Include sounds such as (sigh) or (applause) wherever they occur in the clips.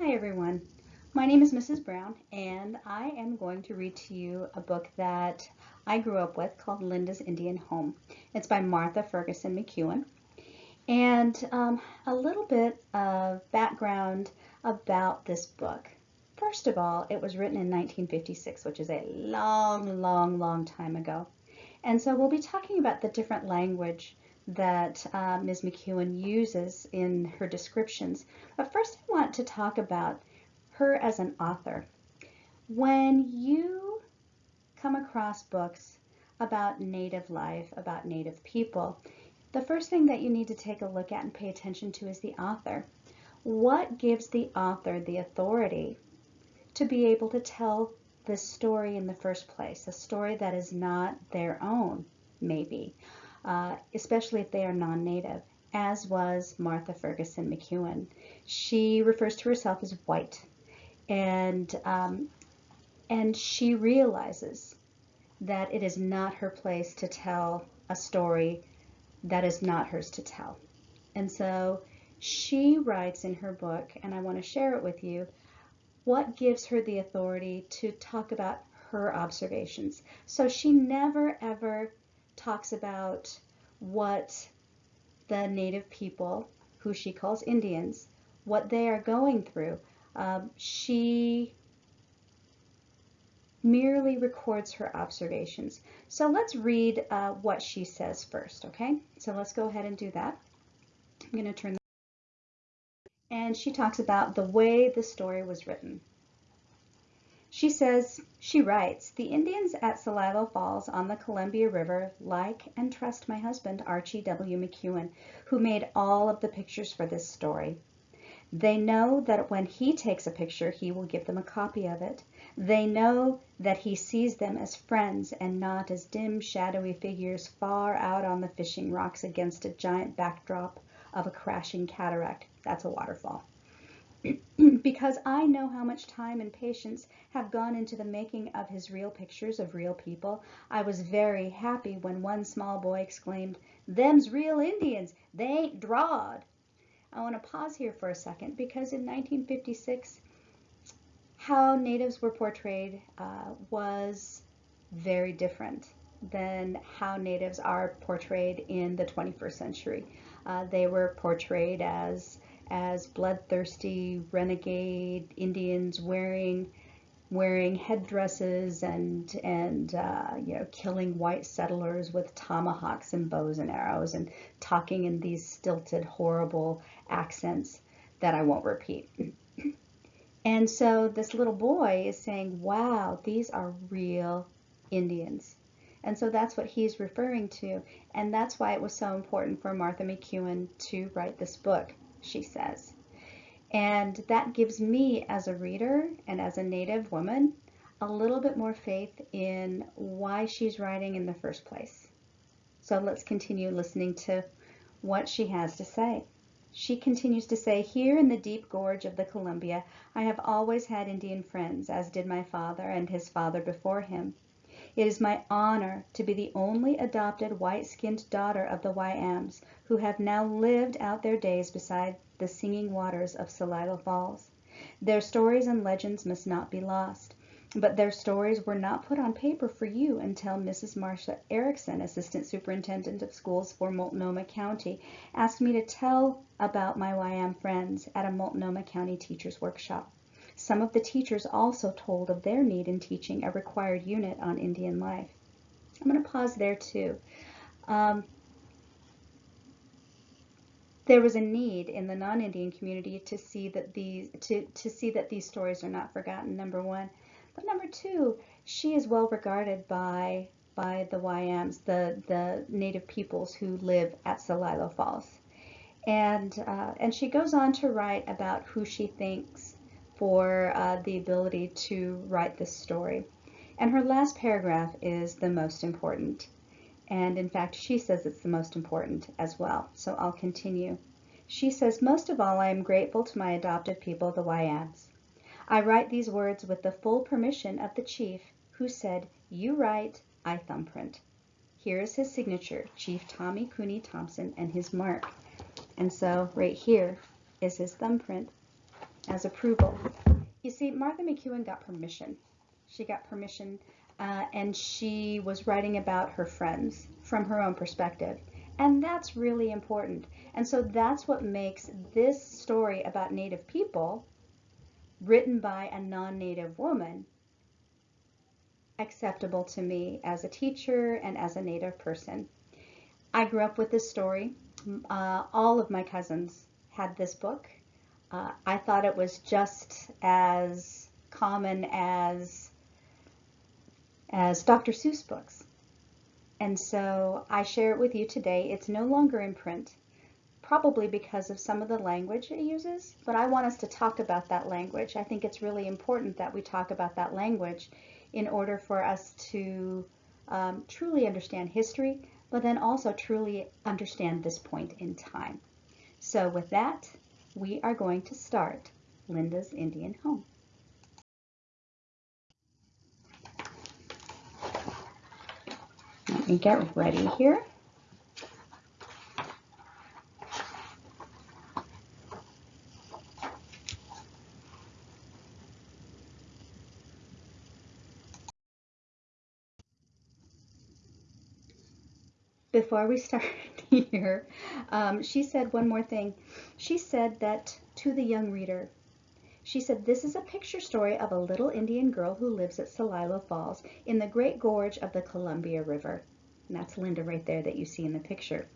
Hi everyone. My name is Mrs. Brown and I am going to read to you a book that I grew up with called Linda's Indian Home. It's by Martha Ferguson McEwen. And um, a little bit of background about this book. First of all, it was written in 1956, which is a long, long, long time ago. And so we'll be talking about the different language that uh, Ms. McEwen uses in her descriptions. But first I want to talk about her as an author. When you come across books about Native life, about Native people, the first thing that you need to take a look at and pay attention to is the author. What gives the author the authority to be able to tell this story in the first place, a story that is not their own, maybe, uh, especially if they are non-native, as was Martha Ferguson McEwen. She refers to herself as white, and um, and she realizes that it is not her place to tell a story that is not hers to tell. And so she writes in her book, and I want to share it with you, what gives her the authority to talk about her observations. So she never ever talks about what the native people, who she calls Indians, what they are going through. Um, she merely records her observations. So let's read uh, what she says first, okay? So let's go ahead and do that. I'm going to turn and she talks about the way the story was written. She says, she writes, the Indians at Celilo Falls on the Columbia River like and trust my husband, Archie W. McEwen, who made all of the pictures for this story. They know that when he takes a picture, he will give them a copy of it. They know that he sees them as friends and not as dim, shadowy figures far out on the fishing rocks against a giant backdrop of a crashing cataract. That's a waterfall. Because I know how much time and patience have gone into the making of his real pictures of real people, I was very happy when one small boy exclaimed, Them's real Indians, they ain't drawed. I want to pause here for a second because in 1956, how natives were portrayed uh, was very different than how natives are portrayed in the 21st century. Uh, they were portrayed as as bloodthirsty renegade Indians wearing wearing headdresses and and uh, you know killing white settlers with tomahawks and bows and arrows and talking in these stilted horrible accents that I won't repeat. (clears throat) and so this little boy is saying, wow, these are real Indians. And so that's what he's referring to. And that's why it was so important for Martha McEwen to write this book she says. And that gives me as a reader and as a Native woman a little bit more faith in why she's writing in the first place. So let's continue listening to what she has to say. She continues to say, Here in the deep gorge of the Columbia, I have always had Indian friends, as did my father and his father before him. It is my honor to be the only adopted white-skinned daughter of the Wayams, who have now lived out their days beside the singing waters of Celilo Falls. Their stories and legends must not be lost. But their stories were not put on paper for you until Mrs. Marcia Erickson, Assistant Superintendent of Schools for Multnomah County, asked me to tell about my Wayam friends at a Multnomah County Teachers Workshop. Some of the teachers also told of their need in teaching a required unit on Indian life. I'm going to pause there too. Um, there was a need in the non-Indian community to see that these to, to see that these stories are not forgotten, number one. But number two, she is well regarded by by the Wayams, the, the native peoples who live at Celilo Falls. And, uh, and she goes on to write about who she thinks for uh, the ability to write this story. And her last paragraph is the most important. And in fact, she says it's the most important as well. So I'll continue. She says, most of all, I am grateful to my adopted people, the Wayams. I write these words with the full permission of the chief who said, you write, I thumbprint. Here is his signature, Chief Tommy Kuni Thompson and his mark. And so right here is his thumbprint. As approval. You see, Martha McEwen got permission. She got permission uh, and she was writing about her friends from her own perspective. And that's really important. And so that's what makes this story about Native people, written by a non-Native woman, acceptable to me as a teacher and as a Native person. I grew up with this story. Uh, all of my cousins had this book. Uh, I thought it was just as common as as Dr. Seuss books. And so I share it with you today. It's no longer in print, probably because of some of the language it uses, but I want us to talk about that language. I think it's really important that we talk about that language in order for us to um, truly understand history, but then also truly understand this point in time. So with that, we are going to start Linda's Indian Home. Let me get ready here. Before we (laughs) start here, um, she said one more thing. She said that to the young reader, she said, This is a picture story of a little Indian girl who lives at Celilo Falls in the great gorge of the Columbia River. And that's Linda right there that you see in the picture.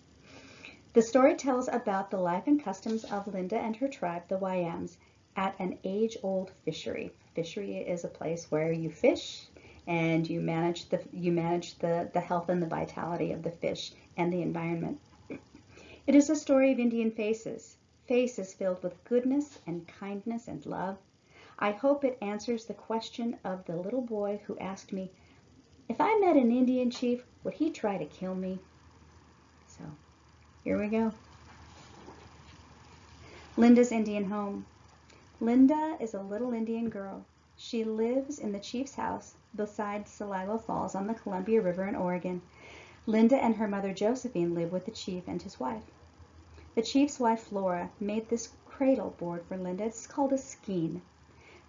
The story tells about the life and customs of Linda and her tribe, the Wayams, at an age-old fishery. Fishery is a place where you fish and you manage the you manage the, the health and the vitality of the fish and the environment. It is a story of Indian faces, faces filled with goodness and kindness and love. I hope it answers the question of the little boy who asked me, if I met an Indian chief, would he try to kill me? So, here we go. Linda's Indian home. Linda is a little Indian girl. She lives in the chief's house beside Celilo Falls on the Columbia River in Oregon. Linda and her mother Josephine live with the chief and his wife. The chief's wife, Flora, made this cradle board for Linda. It's called a skein.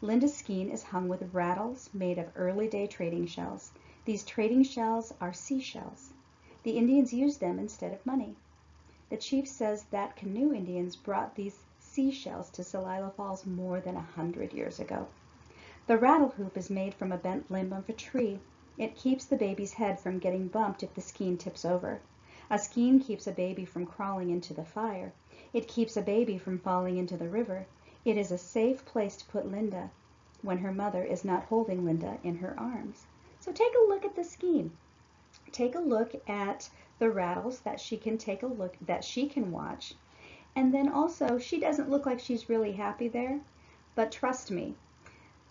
Linda's skein is hung with rattles made of early day trading shells. These trading shells are seashells. The Indians used them instead of money. The chief says that canoe Indians brought these seashells to Celilo Falls more than a hundred years ago. The rattle hoop is made from a bent limb of a tree. It keeps the baby's head from getting bumped if the skein tips over. A skein keeps a baby from crawling into the fire. It keeps a baby from falling into the river. It is a safe place to put Linda when her mother is not holding Linda in her arms. So take a look at the skein. Take a look at the rattles that she can take a look that she can watch. And then also, she doesn't look like she's really happy there, but trust me,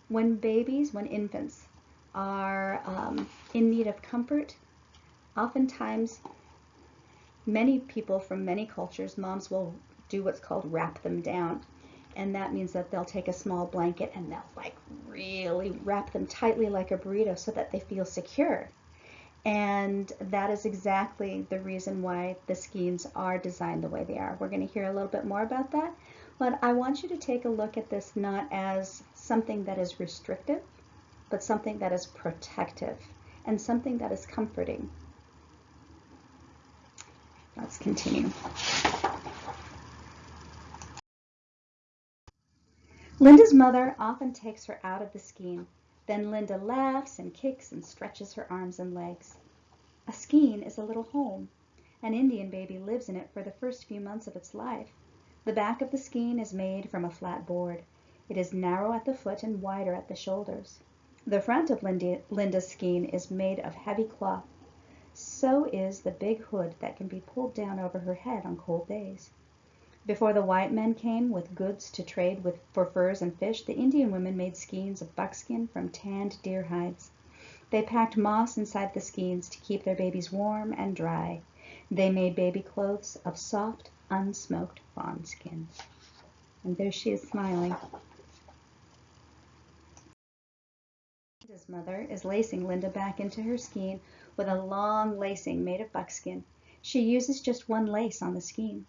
when babies, when infants are um, in need of comfort, oftentimes many people from many cultures, moms will do what's called wrap them down. And that means that they'll take a small blanket and they'll like really wrap them tightly like a burrito so that they feel secure. And that is exactly the reason why the skeins are designed the way they are. We're going to hear a little bit more about that. But I want you to take a look at this not as something that is restrictive, but something that is protective and something that is comforting. Let's continue. Linda's mother often takes her out of the skein. Then Linda laughs and kicks and stretches her arms and legs. A skein is a little home. An Indian baby lives in it for the first few months of its life. The back of the skein is made from a flat board. It is narrow at the foot and wider at the shoulders. The front of Linda's skein is made of heavy cloth. So is the big hood that can be pulled down over her head on cold days. Before the white men came with goods to trade with for furs and fish, the Indian women made skeins of buckskin from tanned deer hides. They packed moss inside the skeins to keep their babies warm and dry. They made baby clothes of soft, unsmoked fawn skin. And there she is smiling. Linda's mother is lacing Linda back into her skein with a long lacing made of buckskin. She uses just one lace on the skein.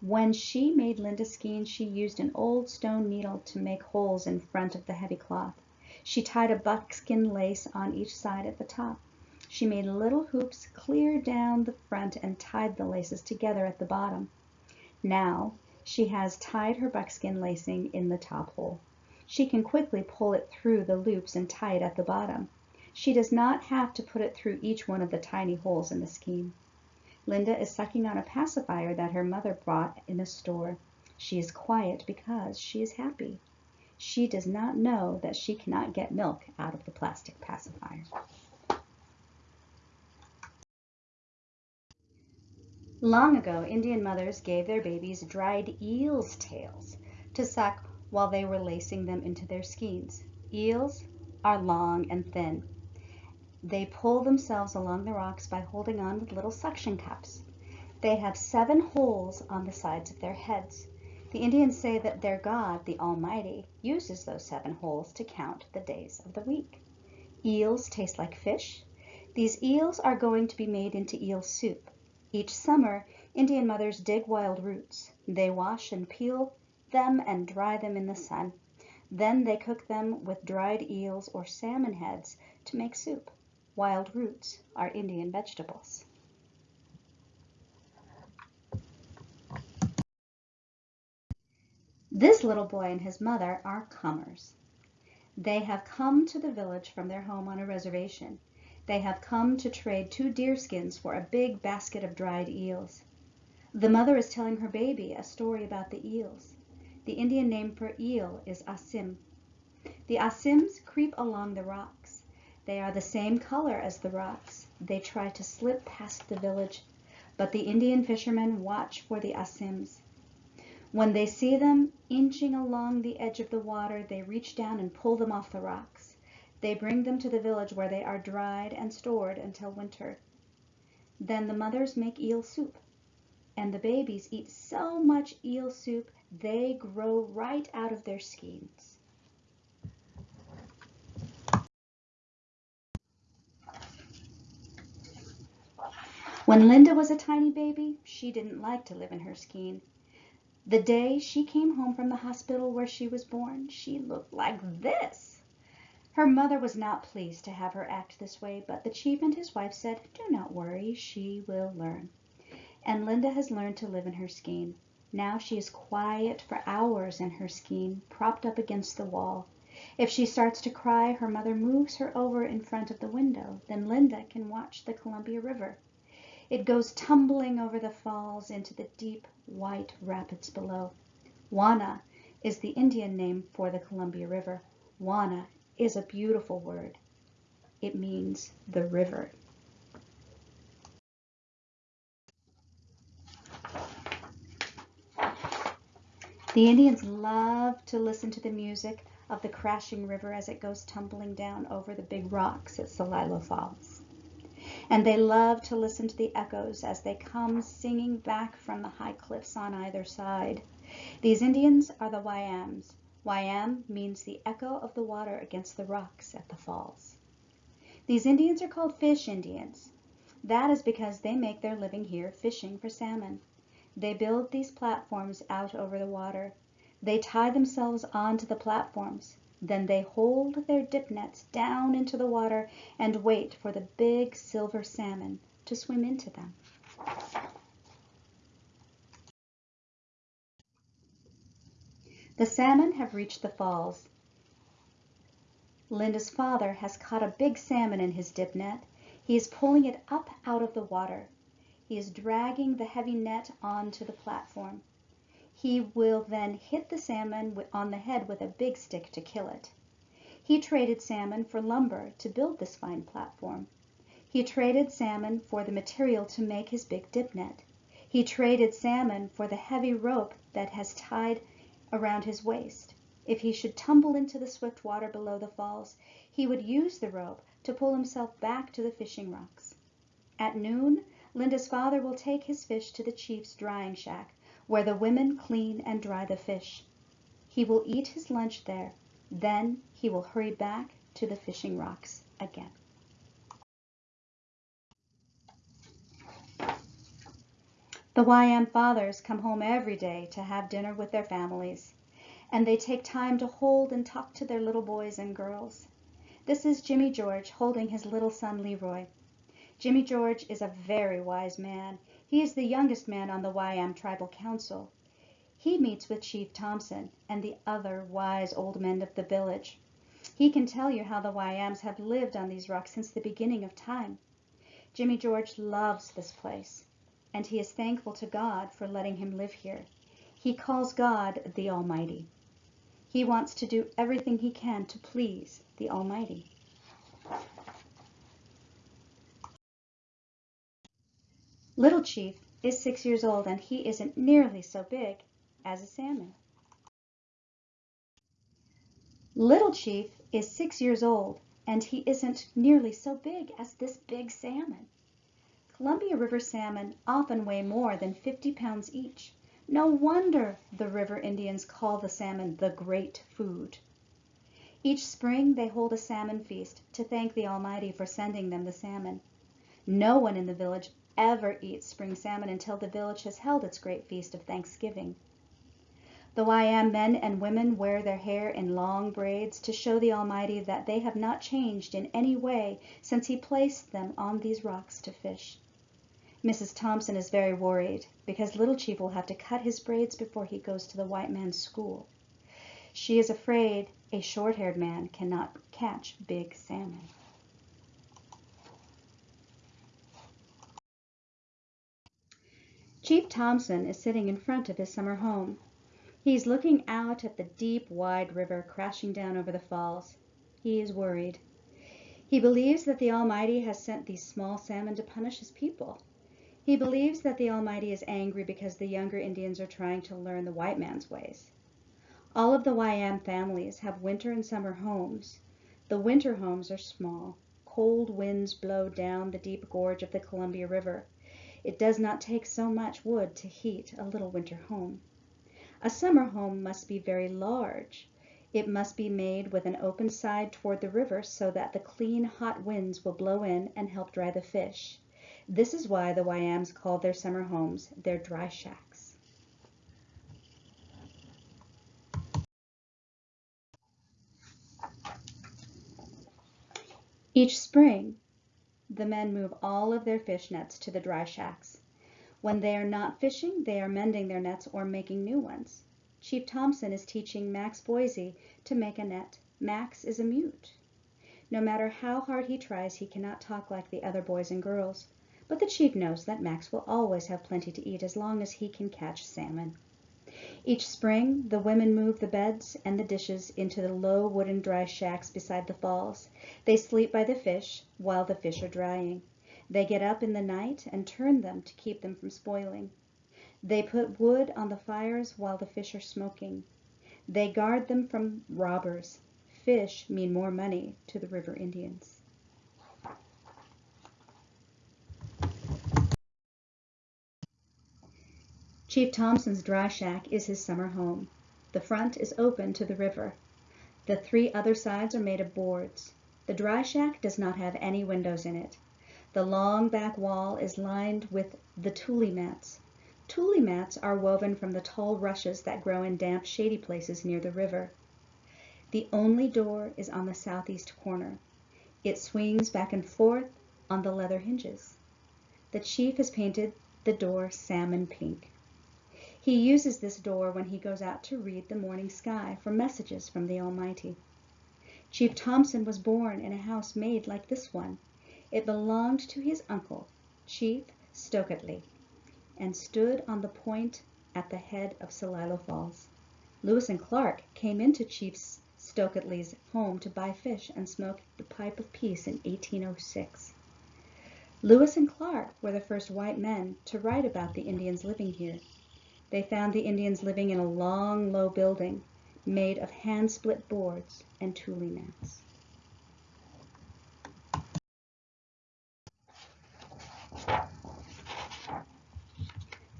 When she made Linda's skein she used an old stone needle to make holes in front of the heavy cloth. She tied a buckskin lace on each side at the top. She made little hoops clear down the front and tied the laces together at the bottom. Now she has tied her buckskin lacing in the top hole. She can quickly pull it through the loops and tie it at the bottom. She does not have to put it through each one of the tiny holes in the skein. Linda is sucking on a pacifier that her mother bought in a store. She is quiet because she is happy. She does not know that she cannot get milk out of the plastic pacifier. Long ago, Indian mothers gave their babies dried eel's tails to suck while they were lacing them into their skeins. Eels are long and thin. They pull themselves along the rocks by holding on with little suction cups. They have seven holes on the sides of their heads. The Indians say that their God, the Almighty, uses those seven holes to count the days of the week. Eels taste like fish. These eels are going to be made into eel soup. Each summer, Indian mothers dig wild roots. They wash and peel them and dry them in the sun. Then they cook them with dried eels or salmon heads to make soup. Wild roots are Indian vegetables. This little boy and his mother are comers. They have come to the village from their home on a reservation. They have come to trade two deerskins for a big basket of dried eels. The mother is telling her baby a story about the eels. The Indian name for eel is asim. The asims creep along the rocks. They are the same color as the rocks. They try to slip past the village, but the Indian fishermen watch for the Asims. When they see them inching along the edge of the water, they reach down and pull them off the rocks. They bring them to the village where they are dried and stored until winter. Then the mothers make eel soup, and the babies eat so much eel soup they grow right out of their skeins. When Linda was a tiny baby, she didn't like to live in her skein. The day she came home from the hospital where she was born, she looked like this. Her mother was not pleased to have her act this way, but the chief and his wife said, Do not worry, she will learn. And Linda has learned to live in her skein. Now she is quiet for hours in her skein, propped up against the wall. If she starts to cry, her mother moves her over in front of the window. Then Linda can watch the Columbia River. It goes tumbling over the falls into the deep white rapids below. Wana is the Indian name for the Columbia River. Wana is a beautiful word. It means the river. The Indians love to listen to the music of the crashing river as it goes tumbling down over the big rocks at Celilo Falls and they love to listen to the echoes as they come singing back from the high cliffs on either side. These Indians are the Wayams. Wayam means the echo of the water against the rocks at the falls. These Indians are called fish Indians. That is because they make their living here fishing for salmon. They build these platforms out over the water. They tie themselves onto the platforms. Then they hold their dip nets down into the water and wait for the big silver salmon to swim into them. The salmon have reached the falls. Linda's father has caught a big salmon in his dip net. He is pulling it up out of the water. He is dragging the heavy net onto the platform. He will then hit the salmon on the head with a big stick to kill it. He traded salmon for lumber to build this fine platform. He traded salmon for the material to make his big dip net. He traded salmon for the heavy rope that has tied around his waist. If he should tumble into the swift water below the falls, he would use the rope to pull himself back to the fishing rocks. At noon, Linda's father will take his fish to the chief's drying shack where the women clean and dry the fish. He will eat his lunch there. Then he will hurry back to the fishing rocks again. The Wayam fathers come home every day to have dinner with their families, and they take time to hold and talk to their little boys and girls. This is Jimmy George holding his little son Leroy. Jimmy George is a very wise man. He is the youngest man on the Wayam Tribal Council. He meets with Chief Thompson and the other wise old men of the village. He can tell you how the Wayams have lived on these rocks since the beginning of time. Jimmy George loves this place, and he is thankful to God for letting him live here. He calls God the Almighty. He wants to do everything he can to please the Almighty. Little Chief is six years old and he isn't nearly so big as a salmon. Little Chief is six years old and he isn't nearly so big as this big salmon. Columbia River salmon often weigh more than 50 pounds each. No wonder the river Indians call the salmon the great food. Each spring they hold a salmon feast to thank the Almighty for sending them the salmon. No one in the village ever eats spring salmon until the village has held its great feast of Thanksgiving. The Wayam men and women wear their hair in long braids to show the Almighty that they have not changed in any way since He placed them on these rocks to fish. Mrs. Thompson is very worried because Little Chief will have to cut his braids before he goes to the white man's school. She is afraid a short-haired man cannot catch big salmon. Chief Thompson is sitting in front of his summer home. He's looking out at the deep, wide river crashing down over the falls. He is worried. He believes that the Almighty has sent these small salmon to punish his people. He believes that the Almighty is angry because the younger Indians are trying to learn the white man's ways. All of the Wayam families have winter and summer homes. The winter homes are small. Cold winds blow down the deep gorge of the Columbia River. It does not take so much wood to heat a little winter home. A summer home must be very large. It must be made with an open side toward the river so that the clean, hot winds will blow in and help dry the fish. This is why the Wayams call their summer homes their dry shacks. Each spring, the men move all of their fish nets to the dry shacks. When they are not fishing, they are mending their nets or making new ones. Chief Thompson is teaching Max Boise to make a net. Max is a mute. No matter how hard he tries, he cannot talk like the other boys and girls. But the chief knows that Max will always have plenty to eat as long as he can catch salmon. Each spring, the women move the beds and the dishes into the low wooden dry shacks beside the falls. They sleep by the fish while the fish are drying. They get up in the night and turn them to keep them from spoiling. They put wood on the fires while the fish are smoking. They guard them from robbers. Fish mean more money to the river Indians. Chief Thompson's dry shack is his summer home. The front is open to the river. The three other sides are made of boards. The dry shack does not have any windows in it. The long back wall is lined with the tule mats. Tule mats are woven from the tall rushes that grow in damp, shady places near the river. The only door is on the southeast corner. It swings back and forth on the leather hinges. The chief has painted the door salmon pink. He uses this door when he goes out to read the morning sky for messages from the Almighty. Chief Thompson was born in a house made like this one. It belonged to his uncle, Chief Stokely, and stood on the point at the head of Celilo Falls. Lewis and Clark came into Chief Stokely's home to buy fish and smoke the pipe of peace in 1806. Lewis and Clark were the first white men to write about the Indians living here. They found the Indians living in a long, low building made of hand-split boards and tule mats.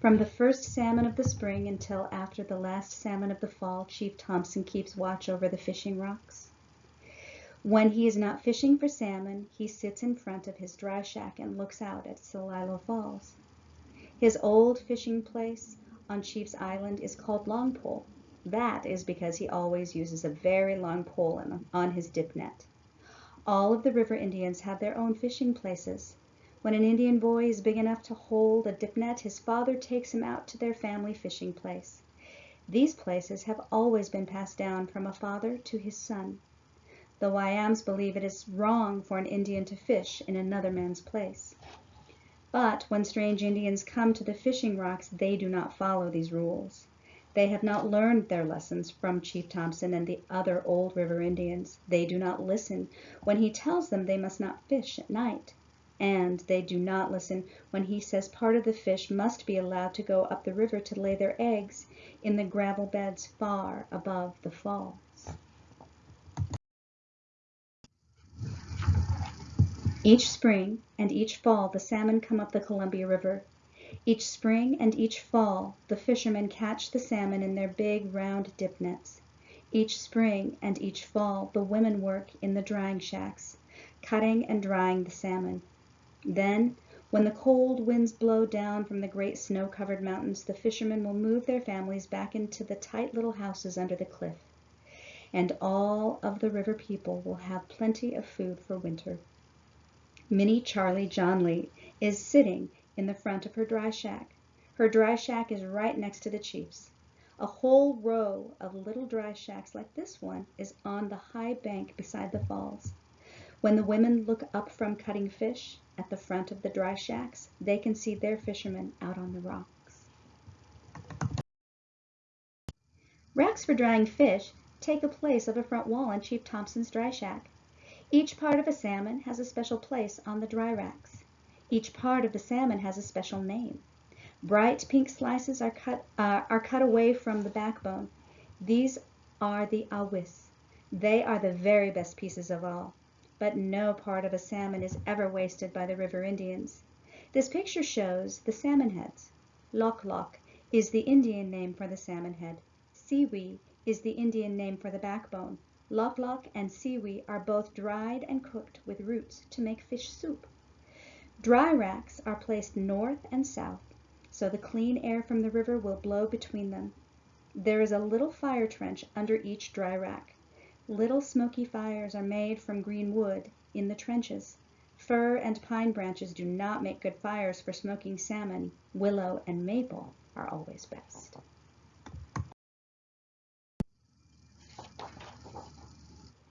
From the first salmon of the spring until after the last salmon of the fall, Chief Thompson keeps watch over the fishing rocks. When he is not fishing for salmon, he sits in front of his dry shack and looks out at Celilo Falls. His old fishing place on Chief's Island is called Long Pole. That is because he always uses a very long pole on his dip net. All of the river Indians have their own fishing places. When an Indian boy is big enough to hold a dip net his father takes him out to their family fishing place. These places have always been passed down from a father to his son. The Wayams believe it is wrong for an Indian to fish in another man's place. But when strange Indians come to the fishing rocks they do not follow these rules. They have not learned their lessons from Chief Thompson and the other old river Indians. They do not listen when he tells them they must not fish at night. And they do not listen when he says part of the fish must be allowed to go up the river to lay their eggs in the gravel beds far above the falls. Each spring and each fall the salmon come up the Columbia River. Each spring and each fall the fishermen catch the salmon in their big round dip nets. Each spring and each fall the women work in the drying shacks, cutting and drying the salmon. Then, when the cold winds blow down from the great snow covered mountains, the fishermen will move their families back into the tight little houses under the cliff. And all of the river people will have plenty of food for winter. Minnie Charlie John Lee is sitting in the front of her dry shack. Her dry shack is right next to the chief's. A whole row of little dry shacks like this one is on the high bank beside the falls. When the women look up from cutting fish at the front of the dry shacks, they can see their fishermen out on the rocks. Racks for drying fish take the place of a front wall in Chief Thompson's dry shack. Each part of a salmon has a special place on the dry racks. Each part of the salmon has a special name. Bright pink slices are cut, uh, are cut away from the backbone. These are the awis. They are the very best pieces of all. But no part of a salmon is ever wasted by the river Indians. This picture shows the salmon heads. Lok Lok is the Indian name for the salmon head. Siwi is the Indian name for the backbone. Lok Lok and Siwi are both dried and cooked with roots to make fish soup. Dry racks are placed north and south, so the clean air from the river will blow between them. There is a little fire trench under each dry rack. Little smoky fires are made from green wood in the trenches. Fir and pine branches do not make good fires for smoking salmon. Willow and maple are always best.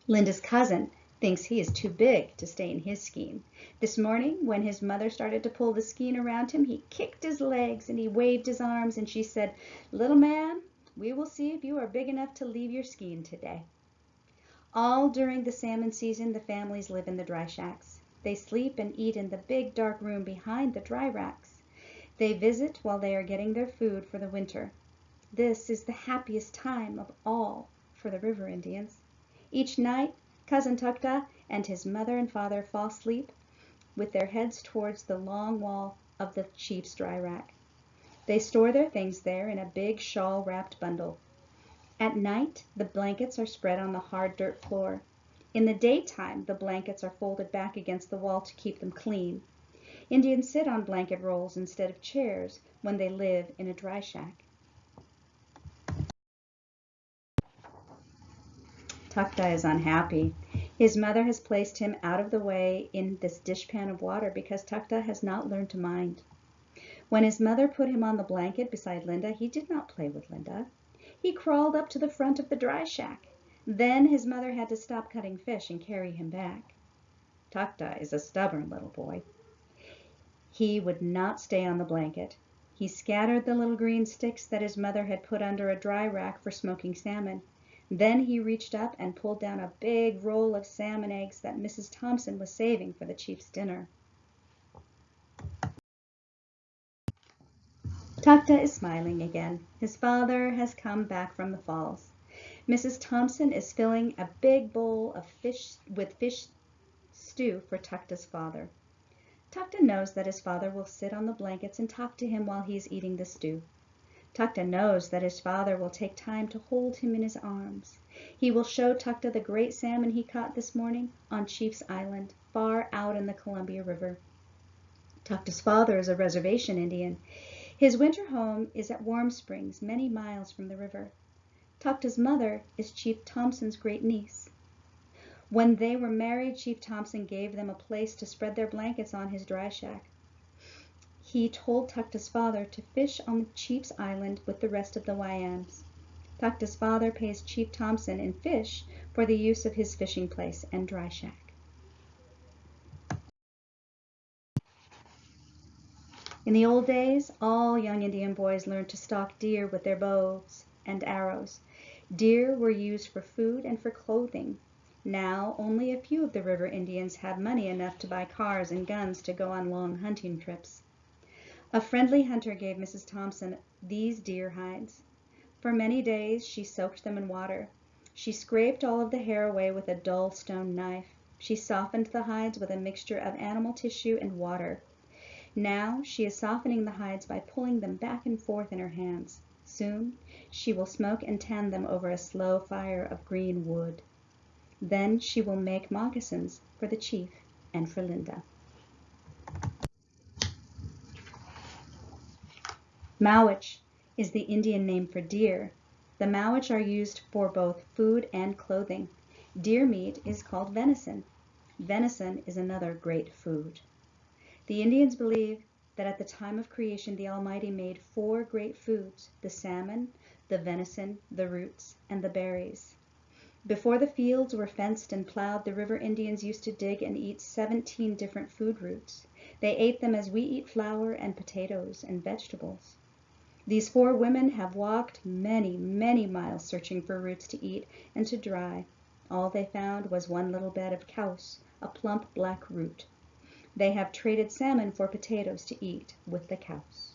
Linda's cousin thinks he is too big to stay in his skein. This morning, when his mother started to pull the skein around him, he kicked his legs and he waved his arms, and she said, Little man, we will see if you are big enough to leave your skein today. All during the salmon season, the families live in the dry shacks. They sleep and eat in the big dark room behind the dry racks. They visit while they are getting their food for the winter. This is the happiest time of all for the river Indians. Each night Cousin Tukta and his mother and father fall asleep with their heads towards the long wall of the chief's dry rack. They store their things there in a big shawl wrapped bundle. At night the blankets are spread on the hard dirt floor. In the daytime the blankets are folded back against the wall to keep them clean. Indians sit on blanket rolls instead of chairs when they live in a dry shack. Tukta is unhappy. His mother has placed him out of the way in this dishpan of water because Tukta has not learned to mind. When his mother put him on the blanket beside Linda, he did not play with Linda. He crawled up to the front of the dry shack. Then his mother had to stop cutting fish and carry him back. Tukta is a stubborn little boy. He would not stay on the blanket. He scattered the little green sticks that his mother had put under a dry rack for smoking salmon. Then he reached up and pulled down a big roll of salmon eggs that Mrs. Thompson was saving for the chief's dinner. Tukta is smiling again. His father has come back from the falls. Mrs. Thompson is filling a big bowl of fish with fish stew for Tukta's father. Tukta knows that his father will sit on the blankets and talk to him while he is eating the stew. Tukta knows that his father will take time to hold him in his arms. He will show Tukta the great salmon he caught this morning on Chief's Island, far out in the Columbia River. Tukta's father is a reservation Indian. His winter home is at Warm Springs, many miles from the river. Tukta's mother is Chief Thompson's great niece. When they were married, Chief Thompson gave them a place to spread their blankets on his dry shack. He told Tukta's father to fish on the Chief's island with the rest of the Wayams. Tukta's father pays Chief Thompson in fish for the use of his fishing place and dry shack. In the old days, all young Indian boys learned to stalk deer with their bows and arrows. Deer were used for food and for clothing. Now only a few of the river Indians have money enough to buy cars and guns to go on long hunting trips. A friendly hunter gave Mrs. Thompson these deer hides. For many days she soaked them in water. She scraped all of the hair away with a dull stone knife. She softened the hides with a mixture of animal tissue and water. Now she is softening the hides by pulling them back and forth in her hands. Soon she will smoke and tan them over a slow fire of green wood. Then she will make moccasins for the chief and for Linda. Mowich is the Indian name for deer. The mowich are used for both food and clothing. Deer meat is called venison. Venison is another great food. The Indians believe that at the time of creation the Almighty made four great foods, the salmon, the venison, the roots, and the berries. Before the fields were fenced and plowed, the river Indians used to dig and eat 17 different food roots. They ate them as we eat flour and potatoes and vegetables. These four women have walked many, many miles searching for roots to eat and to dry. All they found was one little bed of kaus, a plump black root. They have traded salmon for potatoes to eat with the kaus.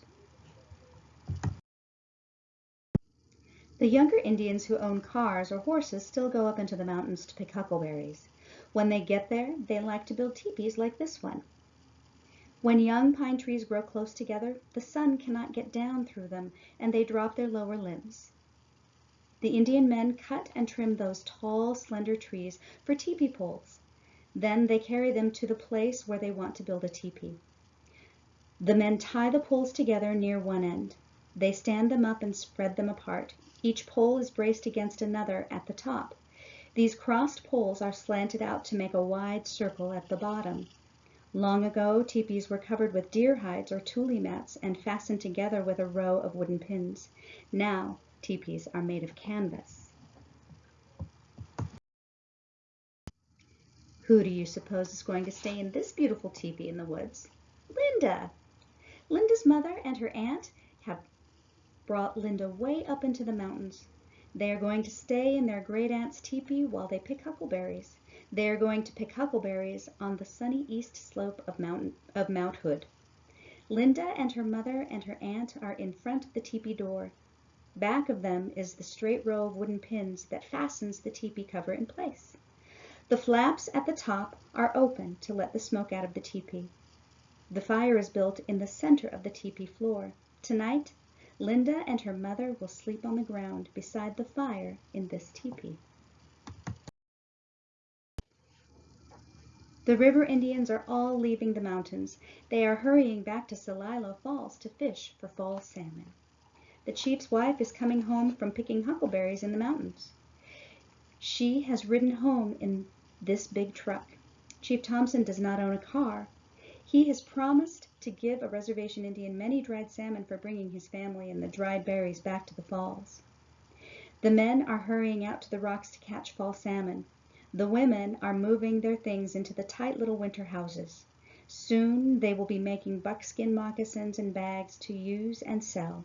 The younger Indians who own cars or horses still go up into the mountains to pick huckleberries. When they get there, they like to build teepees like this one. When young pine trees grow close together, the sun cannot get down through them, and they drop their lower limbs. The Indian men cut and trim those tall, slender trees for teepee poles. Then they carry them to the place where they want to build a teepee. The men tie the poles together near one end. They stand them up and spread them apart. Each pole is braced against another at the top. These crossed poles are slanted out to make a wide circle at the bottom. Long ago, teepees were covered with deer hides or tule mats and fastened together with a row of wooden pins. Now, teepees are made of canvas. Who do you suppose is going to stay in this beautiful teepee in the woods? Linda! Linda's mother and her aunt have brought Linda way up into the mountains. They are going to stay in their great aunt's teepee while they pick huckleberries. They are going to pick huckleberries on the sunny east slope of, of Mount Hood. Linda and her mother and her aunt are in front of the teepee door. Back of them is the straight row of wooden pins that fastens the teepee cover in place. The flaps at the top are open to let the smoke out of the teepee. The fire is built in the center of the teepee floor. Tonight, Linda and her mother will sleep on the ground beside the fire in this teepee. The river Indians are all leaving the mountains. They are hurrying back to Celilo Falls to fish for fall salmon. The chief's wife is coming home from picking huckleberries in the mountains. She has ridden home in this big truck. Chief Thompson does not own a car. He has promised to give a reservation Indian many dried salmon for bringing his family and the dried berries back to the falls. The men are hurrying out to the rocks to catch fall salmon. The women are moving their things into the tight little winter houses. Soon they will be making buckskin moccasins and bags to use and sell.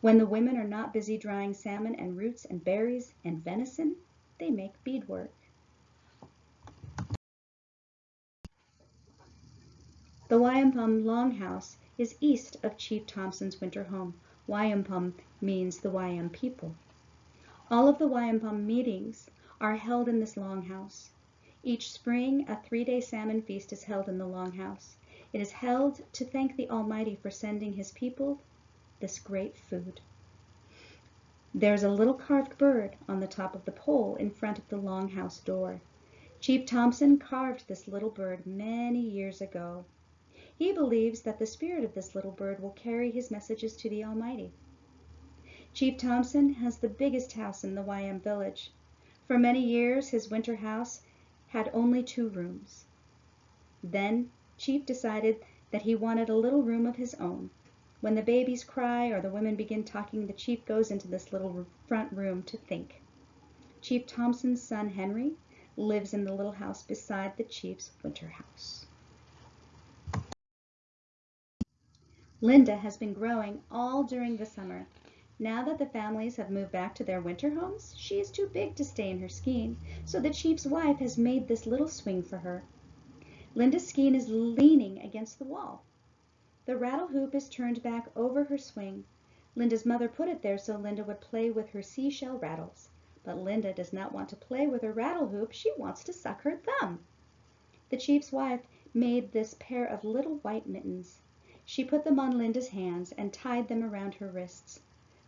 When the women are not busy drying salmon and roots and berries and venison, they make beadwork. The Wayampum Longhouse is east of Chief Thompson's winter home. Wayampum means the Wayam people. All of the Wayampum meetings are held in this longhouse. Each spring, a three-day salmon feast is held in the longhouse. It is held to thank the Almighty for sending his people this great food. There's a little carved bird on the top of the pole in front of the longhouse door. Chief Thompson carved this little bird many years ago. He believes that the spirit of this little bird will carry his messages to the Almighty. Chief Thompson has the biggest house in the Wayam village. For many years his winter house had only two rooms. Then Chief decided that he wanted a little room of his own. When the babies cry or the women begin talking, the chief goes into this little front room to think. Chief Thompson's son Henry lives in the little house beside the chief's winter house. Linda has been growing all during the summer. Now that the families have moved back to their winter homes, she is too big to stay in her skein, so the chief's wife has made this little swing for her. Linda's skein is leaning against the wall. The rattle hoop is turned back over her swing. Linda's mother put it there so Linda would play with her seashell rattles. But Linda does not want to play with her rattle hoop, she wants to suck her thumb. The chief's wife made this pair of little white mittens. She put them on Linda's hands and tied them around her wrists.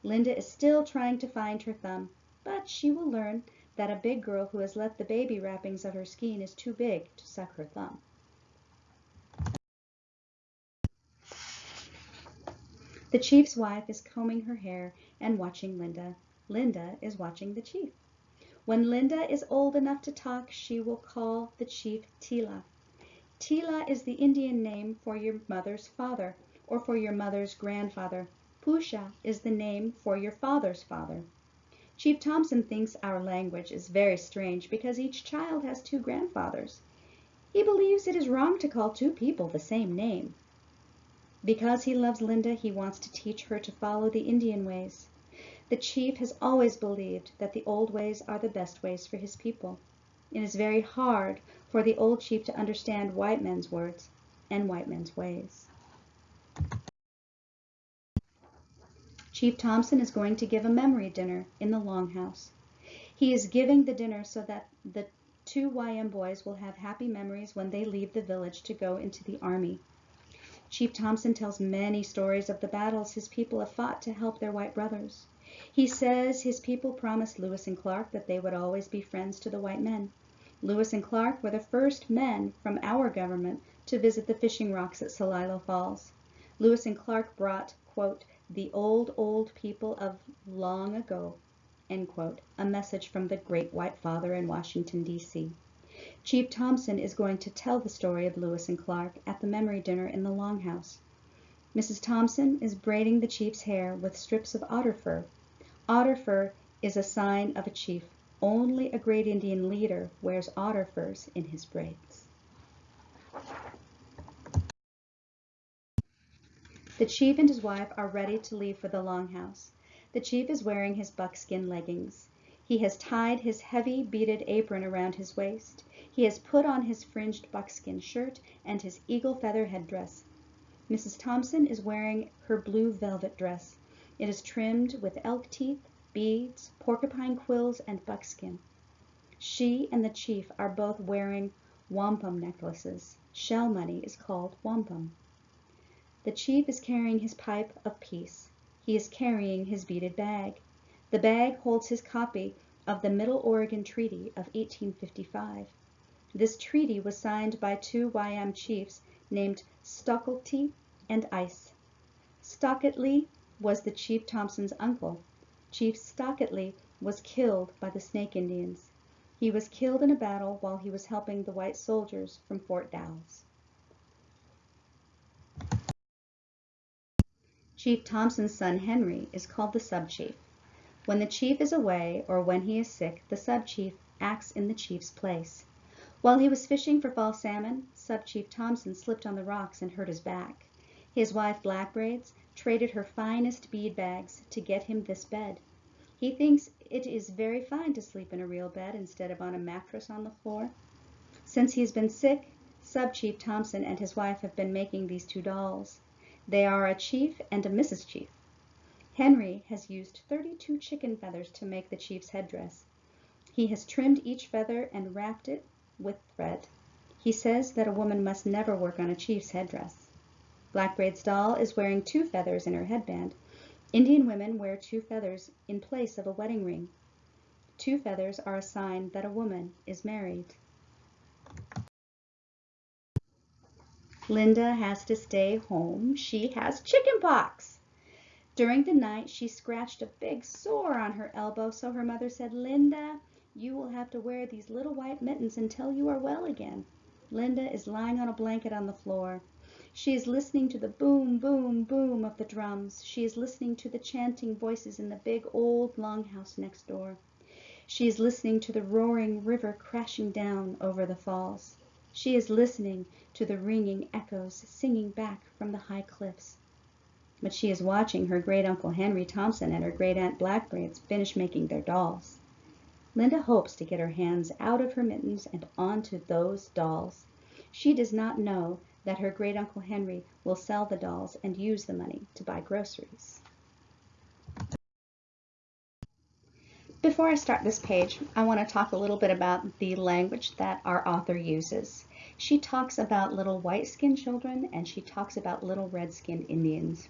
Linda is still trying to find her thumb, but she will learn that a big girl who has let the baby wrappings of her skein is too big to suck her thumb. The chief's wife is combing her hair and watching Linda. Linda is watching the chief. When Linda is old enough to talk, she will call the chief Tila. Tila is the Indian name for your mother's father or for your mother's grandfather. Pusha is the name for your father's father. Chief Thompson thinks our language is very strange because each child has two grandfathers. He believes it is wrong to call two people the same name. Because he loves Linda, he wants to teach her to follow the Indian ways. The chief has always believed that the old ways are the best ways for his people. It is very hard for the old chief to understand white men's words and white men's ways. Chief Thompson is going to give a memory dinner in the Longhouse. He is giving the dinner so that the two Wayam boys will have happy memories when they leave the village to go into the army. Chief Thompson tells many stories of the battles his people have fought to help their white brothers. He says his people promised Lewis and Clark that they would always be friends to the white men. Lewis and Clark were the first men from our government to visit the fishing rocks at Celilo Falls. Lewis and Clark brought, quote, the old, old people of long ago, end quote, a message from the great white father in Washington, D.C. Chief Thompson is going to tell the story of Lewis and Clark at the memory dinner in the Longhouse. Mrs. Thompson is braiding the chief's hair with strips of otter fur. Otter fur is a sign of a chief. Only a great Indian leader wears otter furs in his braids. The chief and his wife are ready to leave for the longhouse. The chief is wearing his buckskin leggings. He has tied his heavy beaded apron around his waist. He has put on his fringed buckskin shirt and his eagle feather headdress. Mrs. Thompson is wearing her blue velvet dress. It is trimmed with elk teeth, beads, porcupine quills, and buckskin. She and the chief are both wearing wampum necklaces. Shell money is called wampum. The chief is carrying his pipe of peace. He is carrying his beaded bag. The bag holds his copy of the Middle Oregon Treaty of 1855. This treaty was signed by two Wayam chiefs named Stocklety and Ice. Stocklety was the Chief Thompson's uncle. Chief Stocklety was killed by the Snake Indians. He was killed in a battle while he was helping the white soldiers from Fort Dalles. Chief Thompson's son Henry is called the sub-chief. When the chief is away or when he is sick, the sub-chief acts in the chief's place. While he was fishing for fall salmon, Sub-Chief Thompson slipped on the rocks and hurt his back. His wife Blackbraids traded her finest bead bags to get him this bed. He thinks it is very fine to sleep in a real bed instead of on a mattress on the floor. Since he has been sick, Sub-Chief Thompson and his wife have been making these two dolls. They are a chief and a Mrs. Chief. Henry has used 32 chicken feathers to make the chief's headdress. He has trimmed each feather and wrapped it with thread. He says that a woman must never work on a chief's headdress. Blackbraid's doll is wearing two feathers in her headband. Indian women wear two feathers in place of a wedding ring. Two feathers are a sign that a woman is married. Linda has to stay home. She has chicken pox. During the night, she scratched a big sore on her elbow, so her mother said, Linda, you will have to wear these little white mittens until you are well again. Linda is lying on a blanket on the floor. She is listening to the boom, boom, boom of the drums. She is listening to the chanting voices in the big old longhouse next door. She is listening to the roaring river crashing down over the falls. She is listening to the ringing echoes singing back from the high cliffs. But she is watching her great uncle Henry Thompson and her great aunt Blackbraids finish making their dolls. Linda hopes to get her hands out of her mittens and onto those dolls. She does not know that her great uncle Henry will sell the dolls and use the money to buy groceries. Before I start this page, I want to talk a little bit about the language that our author uses. She talks about little white-skinned children and she talks about little red-skinned Indians.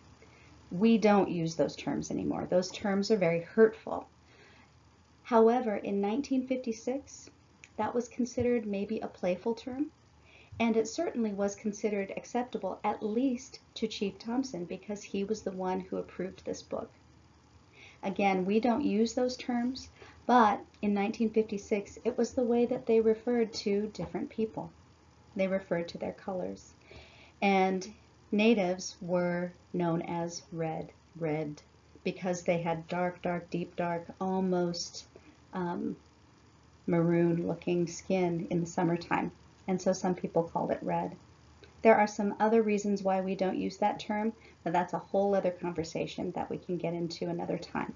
We don't use those terms anymore. Those terms are very hurtful. However, in 1956, that was considered maybe a playful term, and it certainly was considered acceptable at least to Chief Thompson because he was the one who approved this book. Again, we don't use those terms, but in 1956, it was the way that they referred to different people. They referred to their colors. And natives were known as red, red, because they had dark, dark, deep dark, almost um, maroon looking skin in the summertime. And so some people called it red. There are some other reasons why we don't use that term, but that's a whole other conversation that we can get into another time.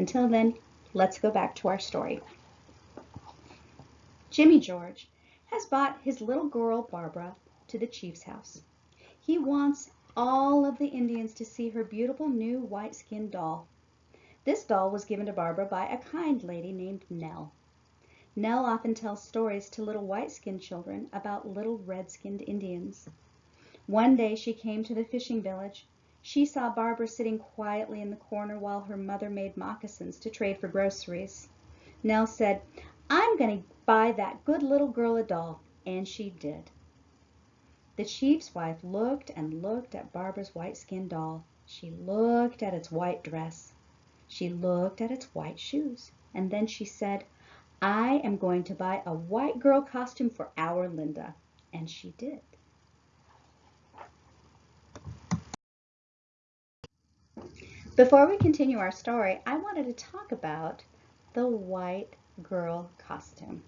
Until then, let's go back to our story. Jimmy George has bought his little girl Barbara to the chief's house. He wants all of the Indians to see her beautiful new white skinned doll. This doll was given to Barbara by a kind lady named Nell. Nell often tells stories to little white-skinned children about little red-skinned Indians. One day she came to the fishing village. She saw Barbara sitting quietly in the corner while her mother made moccasins to trade for groceries. Nell said, I'm going to buy that good little girl a doll. And she did. The chief's wife looked and looked at Barbara's white-skinned doll. She looked at its white dress. She looked at its white shoes, and then she said, I am going to buy a white girl costume for our Linda. And she did. Before we continue our story, I wanted to talk about the white girl costume.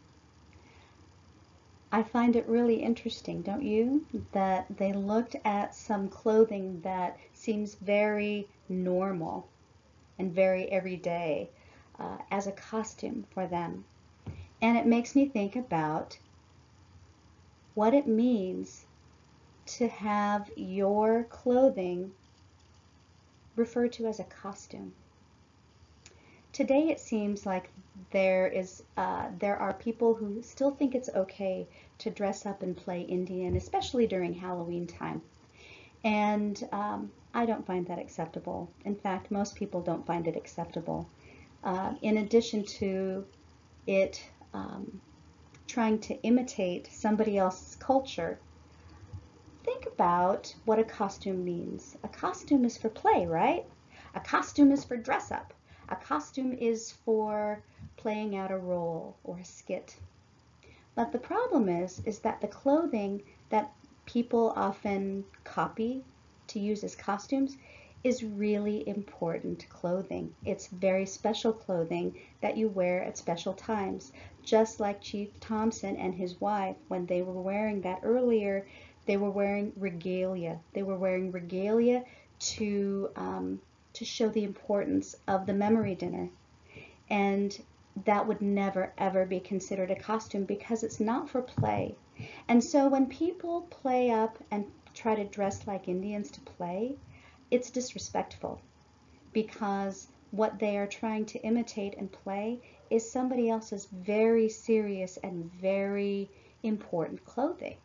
I find it really interesting, don't you? That they looked at some clothing that seems very normal and very everyday uh, as a costume for them. And it makes me think about what it means to have your clothing referred to as a costume. Today it seems like there is uh, there are people who still think it's okay to dress up and play Indian, especially during Halloween time. And um, I don't find that acceptable. In fact, most people don't find it acceptable. Uh, in addition to it um, trying to imitate somebody else's culture, think about what a costume means. A costume is for play, right? A costume is for dress up. A costume is for playing out a role or a skit. But the problem is, is that the clothing that people often copy to use as costumes is really important clothing. It's very special clothing that you wear at special times. Just like Chief Thompson and his wife, when they were wearing that earlier, they were wearing regalia. They were wearing regalia to, um, to show the importance of the memory dinner. And that would never ever be considered a costume because it's not for play. And so when people play up and try to dress like Indians to play, it's disrespectful because what they are trying to imitate and play is somebody else's very serious and very important clothing.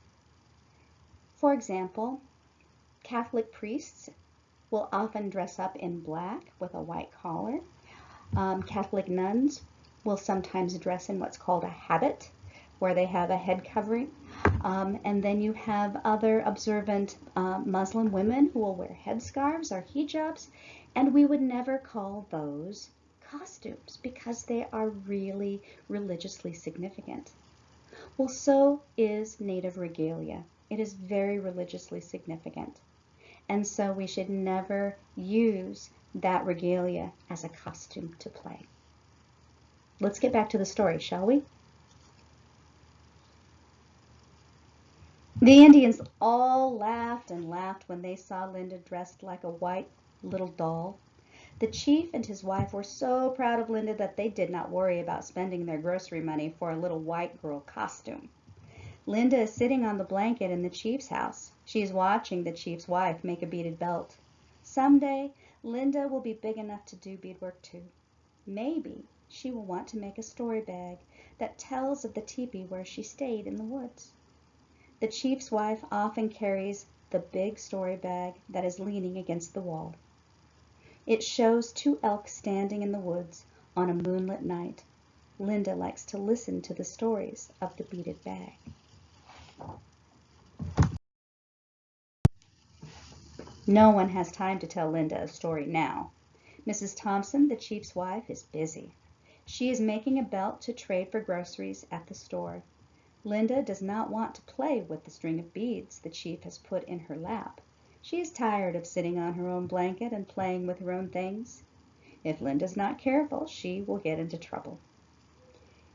For example, Catholic priests will often dress up in black with a white collar. Um, Catholic nuns will sometimes dress in what's called a habit, where they have a head covering. Um, and then you have other observant uh, Muslim women who will wear headscarves or hijabs, and we would never call those costumes because they are really religiously significant. Well, so is native regalia. It is very religiously significant. And so we should never use that regalia as a costume to play. Let's get back to the story, shall we? The Indians all laughed and laughed when they saw Linda dressed like a white little doll. The chief and his wife were so proud of Linda that they did not worry about spending their grocery money for a little white girl costume. Linda is sitting on the blanket in the chief's house. She is watching the chief's wife make a beaded belt. Someday, Linda will be big enough to do beadwork too. Maybe she will want to make a story bag that tells of the teepee where she stayed in the woods. The chief's wife often carries the big story bag that is leaning against the wall. It shows two elk standing in the woods on a moonlit night. Linda likes to listen to the stories of the beaded bag. No one has time to tell Linda a story now. Mrs. Thompson, the chief's wife, is busy. She is making a belt to trade for groceries at the store. Linda does not want to play with the string of beads the chief has put in her lap. She is tired of sitting on her own blanket and playing with her own things. If Linda's not careful, she will get into trouble.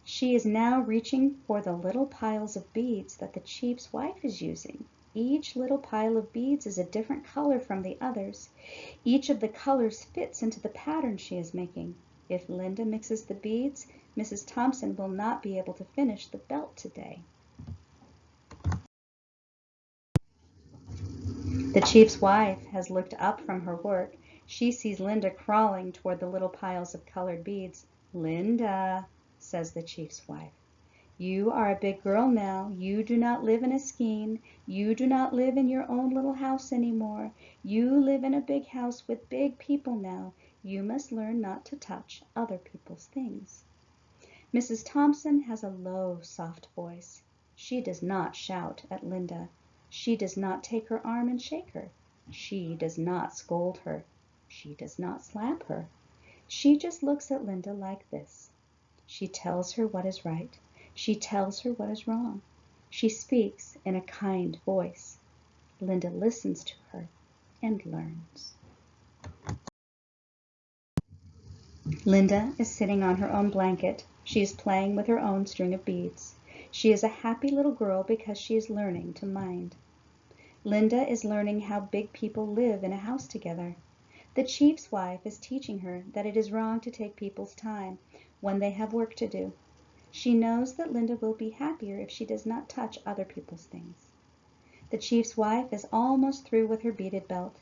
She is now reaching for the little piles of beads that the chief's wife is using. Each little pile of beads is a different color from the others. Each of the colors fits into the pattern she is making. If Linda mixes the beads, Mrs. Thompson will not be able to finish the belt today. The chief's wife has looked up from her work. She sees Linda crawling toward the little piles of colored beads. Linda, says the chief's wife, you are a big girl now. You do not live in a skein. You do not live in your own little house anymore. You live in a big house with big people now. You must learn not to touch other people's things. Mrs. Thompson has a low, soft voice. She does not shout at Linda. She does not take her arm and shake her. She does not scold her. She does not slap her. She just looks at Linda like this. She tells her what is right. She tells her what is wrong. She speaks in a kind voice. Linda listens to her and learns. Linda is sitting on her own blanket. She is playing with her own string of beads. She is a happy little girl because she is learning to mind. Linda is learning how big people live in a house together. The chief's wife is teaching her that it is wrong to take people's time when they have work to do. She knows that Linda will be happier if she does not touch other people's things. The chief's wife is almost through with her beaded belt.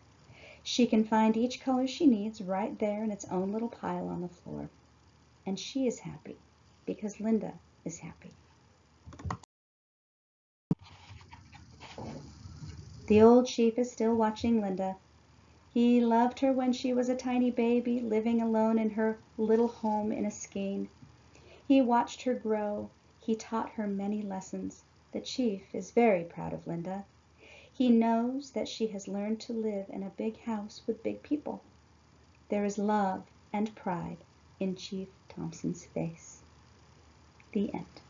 She can find each color she needs right there in its own little pile on the floor. And she is happy because Linda is happy. The old chief is still watching Linda. He loved her when she was a tiny baby living alone in her little home in a skein. He watched her grow. He taught her many lessons. The chief is very proud of Linda. He knows that she has learned to live in a big house with big people. There is love and pride in Chief Thompson's face. The end.